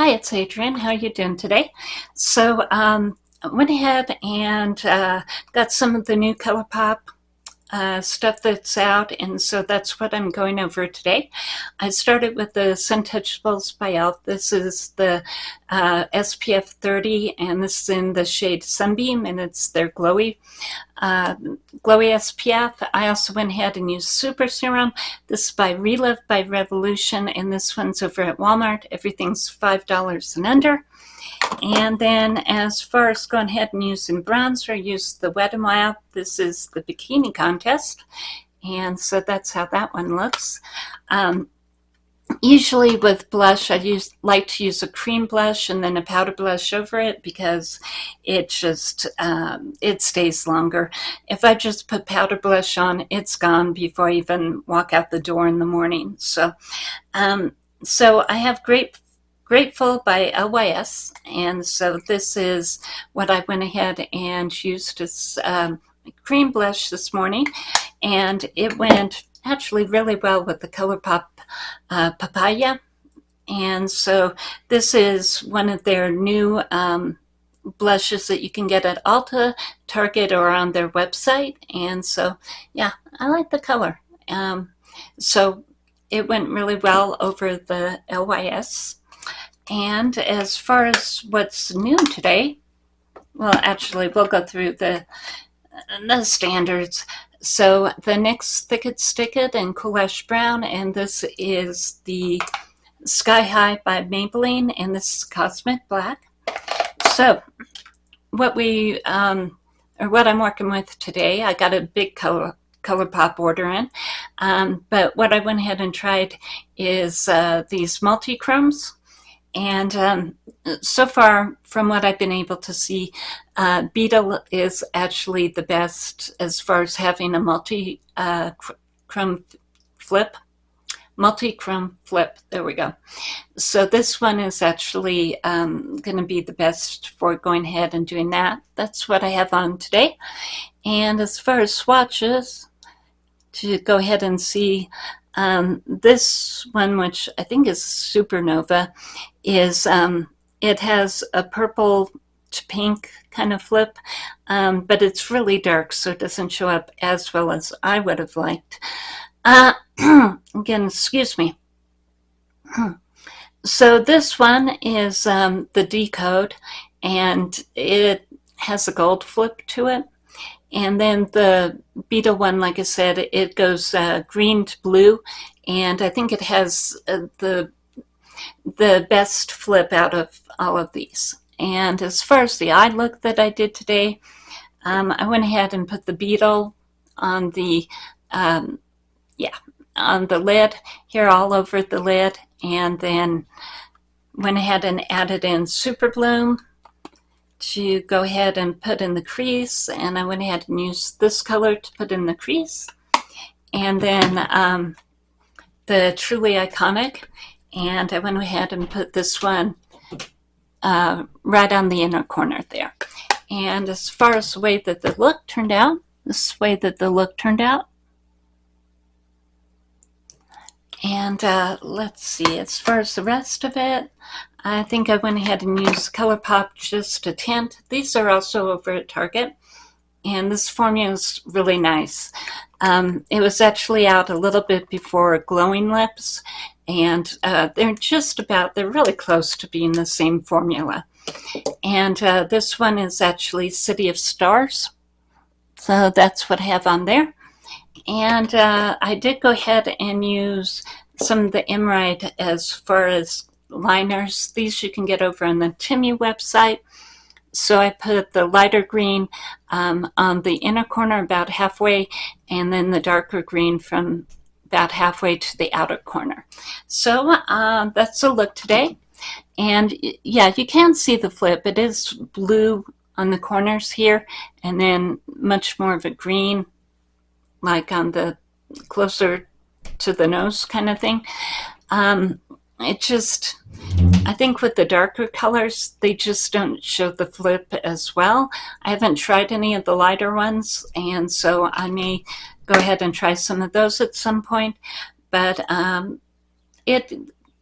Hi, it's Adrienne. How are you doing today? So um, I went ahead and uh, got some of the new ColourPop uh, stuff that's out, and so that's what I'm going over today. I started with the Suntouchables by e.l.f. This is the uh, SPF 30, and this is in the shade Sunbeam, and it's their glowy, uh, glowy SPF. I also went ahead and used Super Serum. This is by Relove by Revolution, and this one's over at Walmart. Everything's $5 and under. And then as far as going ahead and using bronzer, use the Wet n Wild. This is the Bikini Contest. And so that's how that one looks. Um, usually with blush, I use like to use a cream blush and then a powder blush over it because it just, um, it stays longer. If I just put powder blush on, it's gone before I even walk out the door in the morning. So, um, so I have Grateful by LYS. And so this is what I went ahead and used as um, cream blush this morning. And it went actually really well with the ColourPop uh, Papaya. And so this is one of their new um, blushes that you can get at Ulta, Target, or on their website. And so, yeah, I like the color. Um, so it went really well over the LYS and as far as what's new today, well, actually, we'll go through the, the standards. So the next Thick It Stick It and Ash Brown, and this is the Sky High by Maybelline, and this is Cosmic Black. So what we, um, or what I'm working with today, I got a big color ColourPop order in. Um, but what I went ahead and tried is uh, these multi-chromes. And um, so far, from what I've been able to see, uh, Beetle is actually the best as far as having a multi uh, chrome flip. Multi-chrome flip, there we go. So this one is actually um, going to be the best for going ahead and doing that. That's what I have on today. And as far as swatches, to go ahead and see um, this one, which I think is Supernova, is um, it has a purple to pink kind of flip, um, but it's really dark, so it doesn't show up as well as I would have liked. Uh, again, excuse me. So this one is um, the decode, and it has a gold flip to it. And then the Beetle one, like I said, it goes uh, green to blue. And I think it has uh, the, the best flip out of all of these. And as far as the eye look that I did today, um, I went ahead and put the Beetle on the, um, yeah, on the lid here all over the lid. And then went ahead and added in Super Bloom to go ahead and put in the crease and I went ahead and used this color to put in the crease and then um, the truly iconic and I went ahead and put this one uh, right on the inner corner there and as far as the way that the look turned out this way that the look turned out and uh, let's see as far as the rest of it I think I went ahead and used ColourPop just a tint. These are also over at Target. And this formula is really nice. Um, it was actually out a little bit before Glowing Lips. And uh, they're just about, they're really close to being the same formula. And uh, this one is actually City of Stars. So that's what I have on there. And uh, I did go ahead and use some of the Emerald as far as liners. These you can get over on the Timmy website. So I put the lighter green um, on the inner corner about halfway and then the darker green from about halfway to the outer corner. So uh, that's a look today. And yeah, you can see the flip. It is blue on the corners here and then much more of a green like on the closer to the nose kind of thing. Um, it just, I think with the darker colors, they just don't show the flip as well. I haven't tried any of the lighter ones, and so I may go ahead and try some of those at some point. But um, it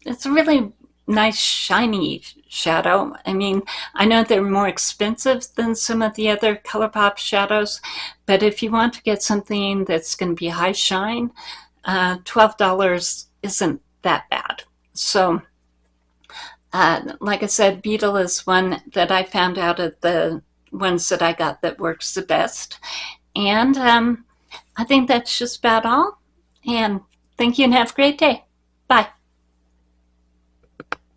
it's a really nice shiny shadow. I mean, I know they're more expensive than some of the other ColourPop shadows, but if you want to get something that's going to be high shine, uh, $12 isn't that bad. So, uh, like I said, Beetle is one that I found out of the ones that I got that works the best. And um, I think that's just about all. And thank you and have a great day. Bye.